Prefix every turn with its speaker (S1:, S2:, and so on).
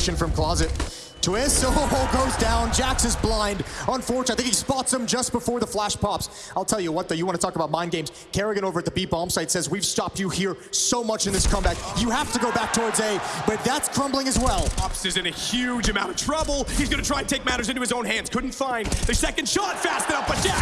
S1: from Closet. Twist, oh, goes down. Jax is blind. Unfortunately, I think he spots him just before the flash pops. I'll tell you what, though, you want to talk about mind games. Kerrigan over at the B bomb site says, we've stopped you here so much in this comeback. You have to go back towards A, but that's crumbling as well.
S2: Ops is in a huge amount of trouble. He's going to try and take matters into his own hands. Couldn't find the second shot fast enough, but Jax,